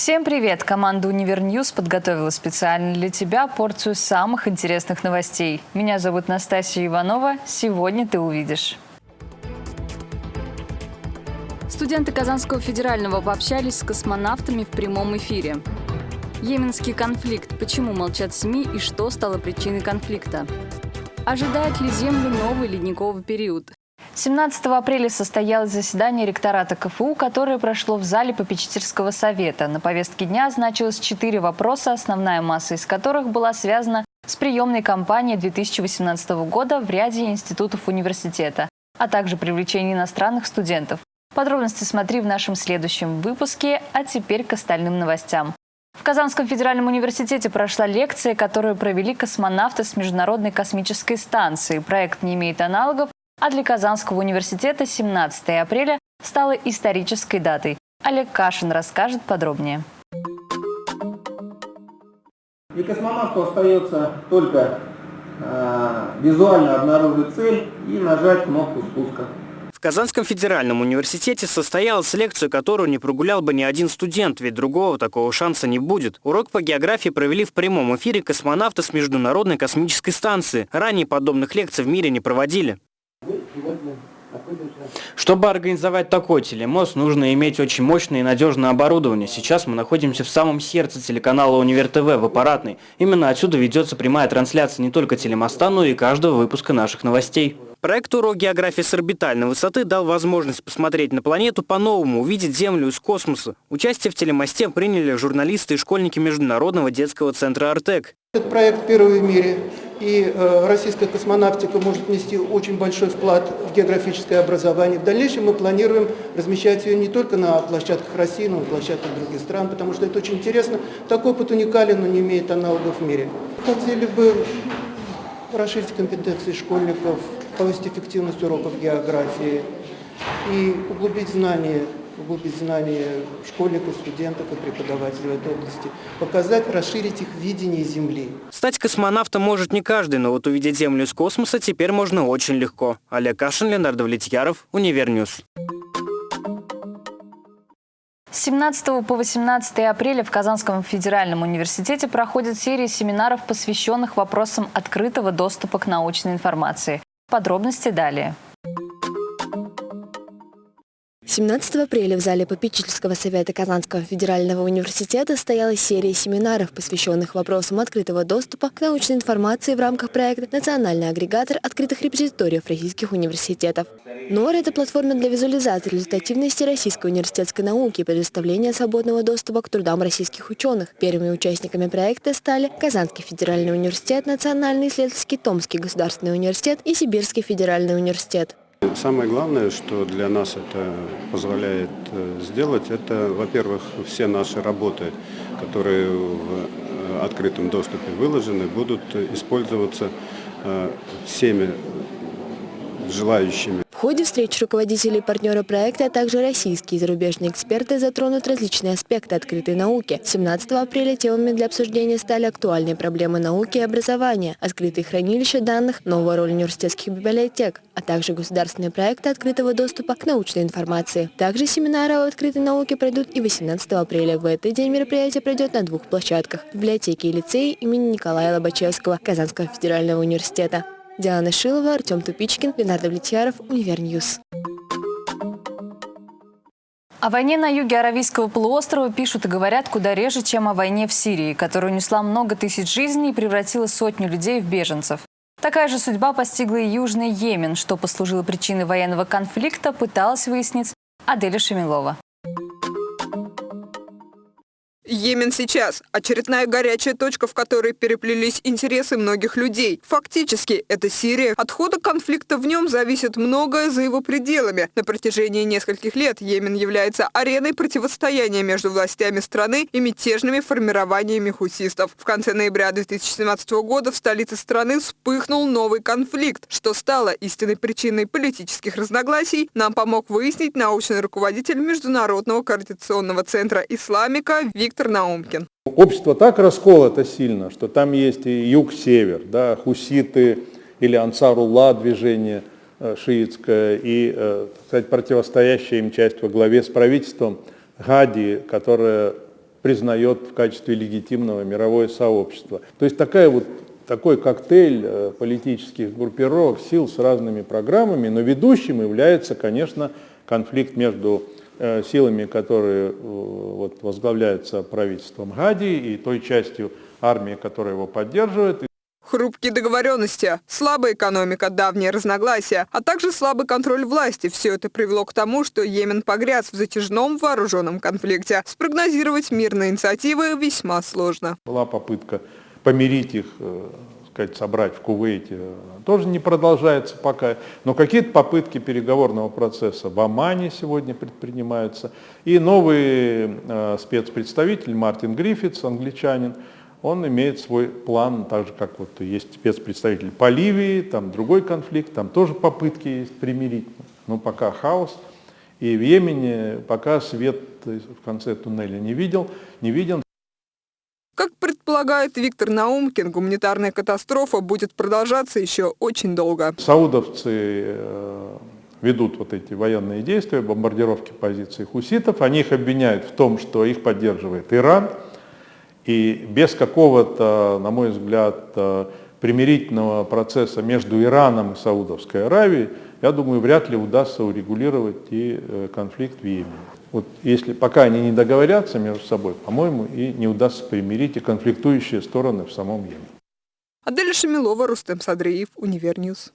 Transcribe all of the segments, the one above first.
Всем привет! Команда «Univer News» подготовила специально для тебя порцию самых интересных новостей. Меня зовут Настасья Иванова. Сегодня ты увидишь. Студенты Казанского федерального пообщались с космонавтами в прямом эфире. Йеменский конфликт. Почему молчат СМИ и что стало причиной конфликта? Ожидает ли Землю новый ледниковый период? 17 апреля состоялось заседание ректората КФУ, которое прошло в зале попечительского совета. На повестке дня значилось четыре вопроса, основная масса из которых была связана с приемной кампанией 2018 года в ряде институтов университета, а также привлечение иностранных студентов. Подробности смотри в нашем следующем выпуске, а теперь к остальным новостям. В Казанском федеральном университете прошла лекция, которую провели космонавты с Международной космической станции. Проект не имеет аналогов а для Казанского университета 17 апреля стало исторической датой. Олег Кашин расскажет подробнее. И космонавту остается только э, визуально обнаружить цель и нажать кнопку спуска. В Казанском федеральном университете состоялась лекция, которую не прогулял бы ни один студент, ведь другого такого шанса не будет. Урок по географии провели в прямом эфире космонавты с Международной космической станции. Ранее подобных лекций в мире не проводили. Чтобы организовать такой телемост, нужно иметь очень мощное и надежное оборудование. Сейчас мы находимся в самом сердце телеканала Универ ТВ в аппаратной. Именно отсюда ведется прямая трансляция не только телемоста, но и каждого выпуска наших новостей. Проект «Урок географии с орбитальной высоты» дал возможность посмотреть на планету по-новому, увидеть Землю из космоса. Участие в телемосте приняли журналисты и школьники Международного детского центра «Артек». Этот проект первый в мире, и э, российская космонавтика может внести очень большой вклад в географическое образование. В дальнейшем мы планируем размещать ее не только на площадках России, но и на площадках других стран, потому что это очень интересно. Такой опыт уникален, но не имеет аналогов в мире. Хотели бы расширить компетенции школьников, повысить эффективность уроков географии и углубить знания, углубить знания школьников, студентов и преподавателей в этой области, показать, расширить их видение Земли. Стать космонавтом может не каждый, но вот увидеть Землю из космоса теперь можно очень легко. Олег Кашин, Леонард Влетьяров, Univer News. С 17 по 18 апреля в Казанском федеральном университете проходит серия семинаров, посвященных вопросам открытого доступа к научной информации. Подробности далее. 17 апреля в зале попечительского совета Казанского федерального университета стояла серия семинаров, посвященных вопросам открытого доступа к научной информации в рамках проекта «Национальный агрегатор открытых репозиториев российских университетов». НОР – это платформа для визуализации результативности российской университетской науки и предоставления свободного доступа к трудам российских ученых. Первыми участниками проекта стали Казанский федеральный университет, Национальный исследовательский Томский государственный университет и Сибирский федеральный университет. Самое главное, что для нас это позволяет э, сделать, это, во-первых, все наши работы, которые в э, открытом доступе выложены, будут использоваться э, всеми желающими ходе встреч руководителей и партнера проекта, а также российские и зарубежные эксперты затронут различные аспекты открытой науки. 17 апреля темами для обсуждения стали актуальные проблемы науки и образования, открытые хранилища данных, новая роль университетских библиотек, а также государственные проекты открытого доступа к научной информации. Также семинары о открытой науке пройдут и 18 апреля. В этот день мероприятие пройдет на двух площадках – в библиотеке и лицее имени Николая Лобачевского Казанского федерального университета. Диана Шилова, Артем Тупичкин, Ленардо Влетьяров, Univer News. О войне на юге Аравийского полуострова пишут и говорят куда реже, чем о войне в Сирии, которая унесла много тысяч жизней и превратила сотню людей в беженцев. Такая же судьба постигла и Южный Йемен, что послужило причиной военного конфликта, пыталась выяснить Аделя Шемилова. Йемен сейчас – очередная горячая точка, в которой переплелись интересы многих людей. Фактически, это Сирия. От хода конфликта в нем зависит многое за его пределами. На протяжении нескольких лет Йемен является ареной противостояния между властями страны и мятежными формированиями хусистов. В конце ноября 2017 года в столице страны вспыхнул новый конфликт, что стало истинной причиной политических разногласий, нам помог выяснить научный руководитель Международного координационного центра «Исламика» Виктор Виктор Наумкин. Общество так расколото сильно, что там есть и юг-север, да, хуситы или ансарулла движение э, шиитское, и так э, противостоящая им часть во главе с правительством Гади, которая признает в качестве легитимного мировое сообщество. То есть такая вот такой коктейль э, политических группировок, сил с разными программами, но ведущим является, конечно, конфликт между силами, которые э, вот, возглавляются правительством Гади и той частью армии, которая его поддерживает. Хрупкие договоренности, слабая экономика, давние разногласия, а также слабый контроль власти – все это привело к тому, что Йемен погряз в затяжном вооруженном конфликте. Спрогнозировать мирные инициативы весьма сложно. Была попытка помирить их, э, сказать, собрать в Кувейте, тоже не продолжается пока. Но какие-то попытки переговорного процесса в Омане сегодня предпринимаются. И новый э, спецпредставитель Мартин Гриффитс, англичанин, он имеет свой план, так же как вот есть спецпредставитель по Ливии, там другой конфликт, там тоже попытки есть примирить, но пока хаос. И в Йемене пока свет в конце туннеля не видел, не виден. Как предполагает Виктор Наумкин, гуманитарная катастрофа будет продолжаться еще очень долго. Саудовцы э, ведут вот эти военные действия, бомбардировки позиций хуситов. Они их обвиняют в том, что их поддерживает Иран. И без какого-то, на мой взгляд, э, примирительного процесса между Ираном и Саудовской Аравией, я думаю, вряд ли удастся урегулировать и э, конфликт в Йемене. Вот если пока они не договорятся между собой, по-моему, и не удастся примирить и конфликтующие стороны в самом Йемене. Адель Шамилова, Рустем Садриев, Univer News.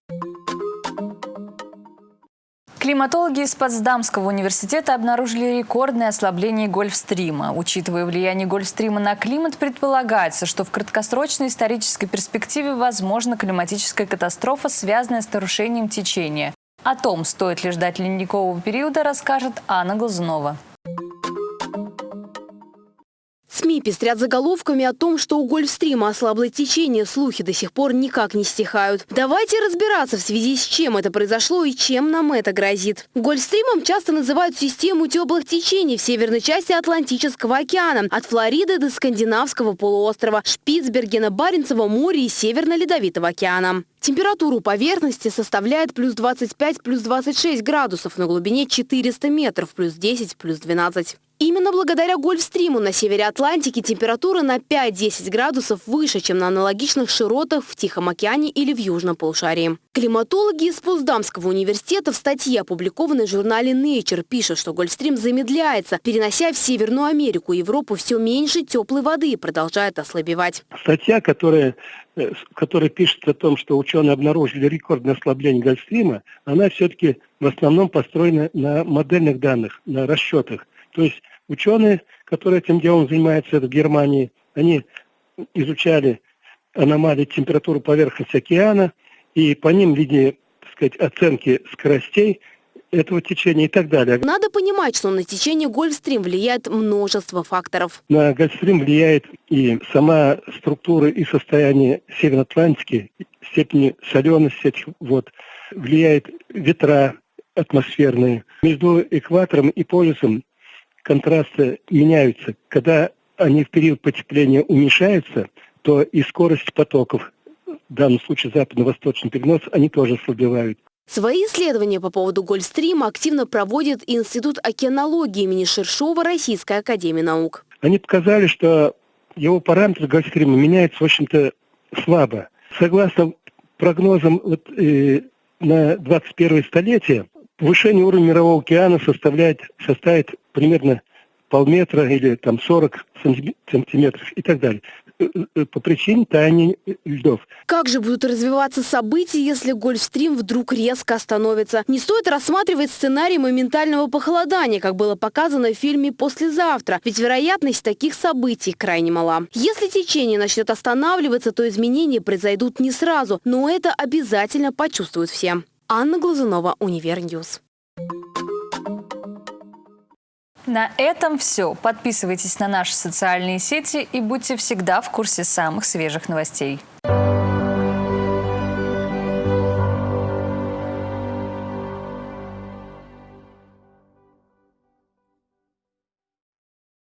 Климатологи из Потсдамского университета обнаружили рекордное ослабление Гольфстрима. Учитывая влияние Гольфстрима на климат, предполагается, что в краткосрочной исторической перспективе возможна климатическая катастрофа, связанная с нарушением течения. О том, стоит ли ждать ледникового периода, расскажет Анна Глазунова. СМИ пестрят заголовками о том, что у Гольфстрима ослабло течение, слухи до сих пор никак не стихают. Давайте разбираться в связи с чем это произошло и чем нам это грозит. Гольфстримом часто называют систему теплых течений в северной части Атлантического океана, от Флориды до Скандинавского полуострова, Шпицбергена, Баренцева моря и Северно-Ледовитого океана. Температура поверхности составляет плюс 25, плюс 26 градусов на глубине 400 метров, плюс 10, плюс 12. Именно благодаря Гольфстриму на севере Атлантики температура на 5-10 градусов выше, чем на аналогичных широтах в Тихом океане или в Южном полушарии. Климатологи из Поздамского университета в статье, опубликованной в журнале Nature, пишут, что Гольфстрим замедляется, перенося в Северную Америку и Европу все меньше теплой воды и продолжает ослабевать. Статья, которая э, которая пишет о том, что ученые обнаружили рекордное ослабление Гольфстрима, она все-таки в основном построена на модельных данных, на расчетах. То есть ученые, которые этим делом занимаются в Германии, они изучали аномалии температуры поверхности океана, и по ним видели, так сказать, оценки скоростей этого течения и так далее. Надо понимать, что на течение Гольфстрим влияет множество факторов. На Гольфстрим влияет и сама структура и состояние Северной Атлантики, степени солености этих вод, влияет ветра атмосферные. Между экватором и полюсом контрасты меняются. Когда они в период потепления уменьшаются, то и скорость потоков, в данном случае западно-восточный перенос, они тоже ослабевают. Свои исследования по поводу Гольфстрима активно проводит Институт океанологии имени Шершова Российской Академии Наук. Они показали, что его параметры Гольфстрима меняются, в общем-то, слабо. Согласно прогнозам вот, э, на 21 столетие, повышение уровня мирового океана составляет, составит примерно полметра или там 40 сантиметров и так далее по причине таяния льдов. Как же будут развиваться события, если Гольфстрим вдруг резко остановится? Не стоит рассматривать сценарий моментального похолодания, как было показано в фильме «Послезавтра», ведь вероятность таких событий крайне мала. Если течение начнет останавливаться, то изменения произойдут не сразу, но это обязательно почувствуют все. Анна Глазунова, Univer News. На этом все. Подписывайтесь на наши социальные сети и будьте всегда в курсе самых свежих новостей.